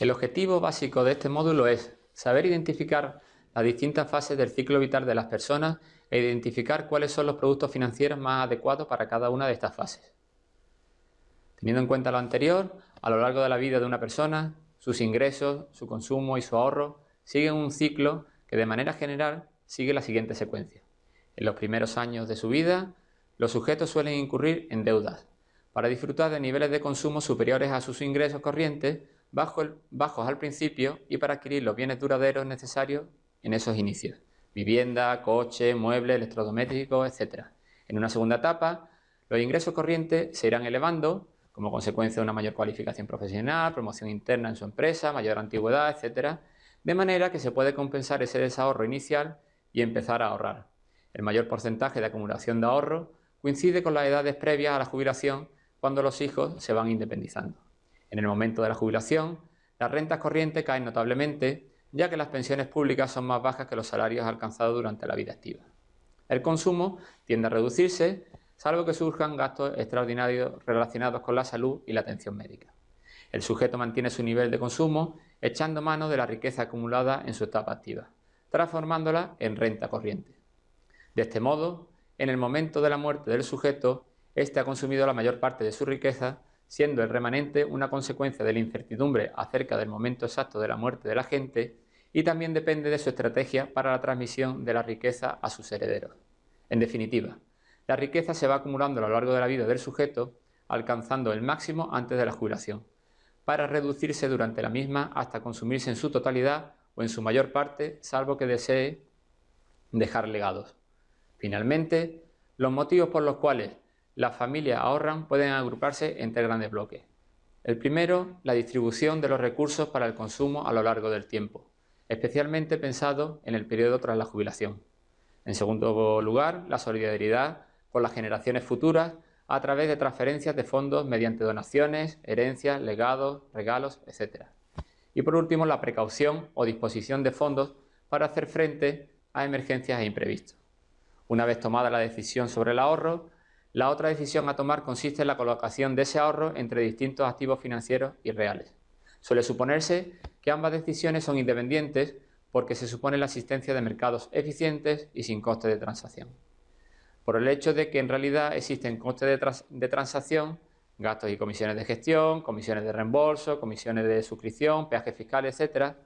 El objetivo básico de este módulo es saber identificar las distintas fases del ciclo vital de las personas e identificar cuáles son los productos financieros más adecuados para cada una de estas fases. Teniendo en cuenta lo anterior, a lo largo de la vida de una persona, sus ingresos, su consumo y su ahorro siguen un ciclo que de manera general sigue la siguiente secuencia. En los primeros años de su vida, los sujetos suelen incurrir en deudas para disfrutar de niveles de consumo superiores a sus ingresos corrientes bajos al principio y para adquirir los bienes duraderos necesarios en esos inicios. Vivienda, coche, muebles, electrodomésticos, etc. En una segunda etapa, los ingresos corrientes se irán elevando como consecuencia de una mayor cualificación profesional, promoción interna en su empresa, mayor antigüedad, etc., de manera que se puede compensar ese desahorro inicial y empezar a ahorrar. El mayor porcentaje de acumulación de ahorro coincide con las edades previas a la jubilación cuando los hijos se van independizando. En el momento de la jubilación, las rentas corrientes caen notablemente, ya que las pensiones públicas son más bajas que los salarios alcanzados durante la vida activa. El consumo tiende a reducirse salvo que surjan gastos extraordinarios relacionados con la salud y la atención médica. El sujeto mantiene su nivel de consumo echando mano de la riqueza acumulada en su etapa activa, transformándola en renta corriente. De este modo, en el momento de la muerte del sujeto, éste ha consumido la mayor parte de su riqueza, siendo el remanente una consecuencia de la incertidumbre acerca del momento exacto de la muerte de la gente y también depende de su estrategia para la transmisión de la riqueza a sus herederos. En definitiva, la riqueza se va acumulando a lo largo de la vida del sujeto, alcanzando el máximo antes de la jubilación, para reducirse durante la misma hasta consumirse en su totalidad o en su mayor parte, salvo que desee dejar legados. Finalmente, los motivos por los cuales las familias ahorran pueden agruparse en tres grandes bloques. El primero, la distribución de los recursos para el consumo a lo largo del tiempo, especialmente pensado en el periodo tras la jubilación. En segundo lugar, la solidaridad por las generaciones futuras a través de transferencias de fondos mediante donaciones, herencias, legados, regalos, etc. Y por último, la precaución o disposición de fondos para hacer frente a emergencias e imprevistos. Una vez tomada la decisión sobre el ahorro, la otra decisión a tomar consiste en la colocación de ese ahorro entre distintos activos financieros y reales. Suele suponerse que ambas decisiones son independientes porque se supone la existencia de mercados eficientes y sin coste de transacción por el hecho de que en realidad existen costes de, transacción, gastos y comisiones de gestión, comisiones de reembolso, comisiones de suscripción, peajes fiscales, etcétera,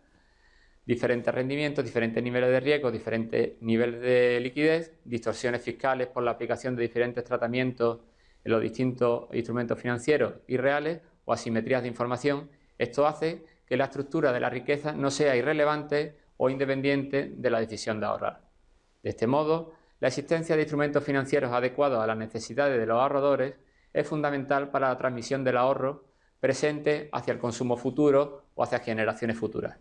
diferentes rendimientos, diferentes niveles de riesgo, diferentes niveles de liquidez, distorsiones fiscales por la aplicación de diferentes tratamientos en los distintos instrumentos financieros y reales o asimetrías de información. Esto hace que la estructura de la riqueza no sea irrelevante o independiente de la decisión de ahorrar. De este modo, la existencia de instrumentos financieros adecuados a las necesidades de los ahorradores es fundamental para la transmisión del ahorro presente hacia el consumo futuro o hacia generaciones futuras.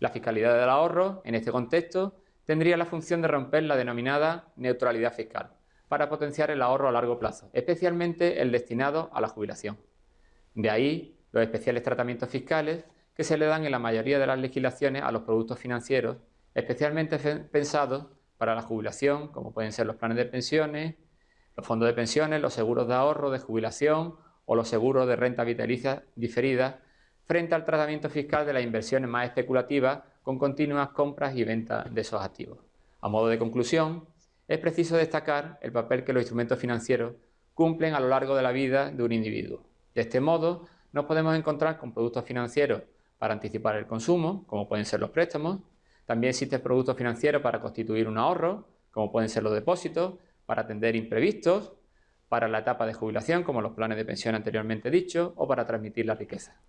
La fiscalidad del ahorro, en este contexto, tendría la función de romper la denominada neutralidad fiscal para potenciar el ahorro a largo plazo, especialmente el destinado a la jubilación. De ahí los especiales tratamientos fiscales que se le dan en la mayoría de las legislaciones a los productos financieros, especialmente pensados para la jubilación, como pueden ser los planes de pensiones, los fondos de pensiones, los seguros de ahorro de jubilación o los seguros de renta vitalicia diferida, frente al tratamiento fiscal de las inversiones más especulativas con continuas compras y ventas de esos activos. A modo de conclusión, es preciso destacar el papel que los instrumentos financieros cumplen a lo largo de la vida de un individuo. De este modo, nos podemos encontrar con productos financieros para anticipar el consumo, como pueden ser los préstamos, también existen productos financieros para constituir un ahorro, como pueden ser los depósitos, para atender imprevistos, para la etapa de jubilación, como los planes de pensión anteriormente dichos, o para transmitir la riqueza.